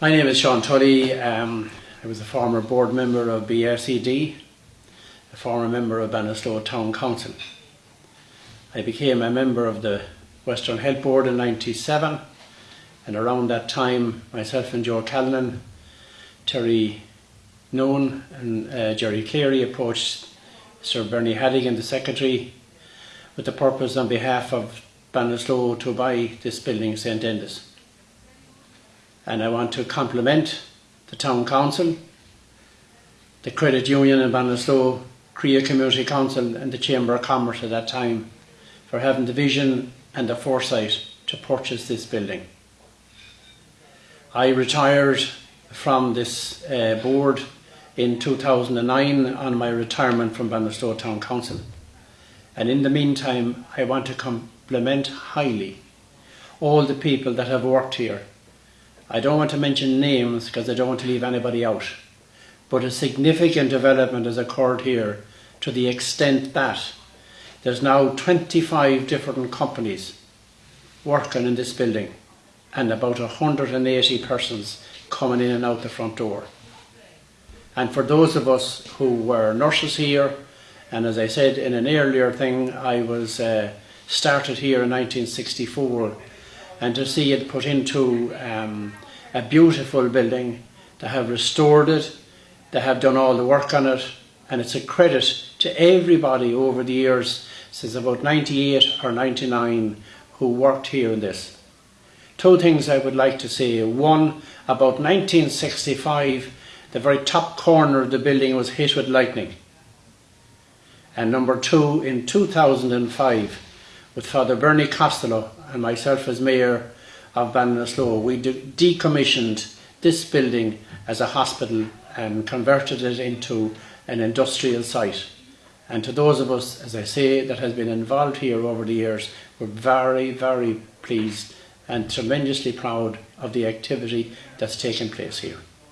My name is Sean Tully. Um, I was a former board member of BRCD, a former member of Ballinasloe Town Council. I became a member of the Western Health Board in 97 and around that time myself and Joe Callanan, Terry Noon and uh, Jerry Cleary approached Sir Bernie Hadigan, the Secretary, with the purpose on behalf of Ballinasloe to buy this building, St Enda's and I want to compliment the Town Council, the Credit Union in Ballinasloe, Creagh Community Council and the Chamber of Commerce at that time for having the vision and the foresight to purchase this building. I retired from this uh, board in 2009 on my retirement from Ballinasloe Town Council and in the meantime I want to compliment highly all the people that have worked here I don't want to mention names because I don't want to leave anybody out. But a significant development has occurred here to the extent that there's now 25 different companies working in this building and about 180 persons coming in and out the front door. And for those of us who were nurses here, and as I said in an earlier thing, I was uh, started here in 1964 and to see it put into um, a beautiful building. They have restored it, they have done all the work on it, and it's a credit to everybody over the years since about 98 or 99 who worked here in this. Two things I would like to say. One, about 1965, the very top corner of the building was hit with lightning. And number two, in 2005, with Father Bernie Costello and myself as mayor of Ballinasloe, we decommissioned this building as a hospital and converted it into an industrial site. And to those of us, as I say, that has been involved here over the years, we're very, very pleased and tremendously proud of the activity that's taken place here.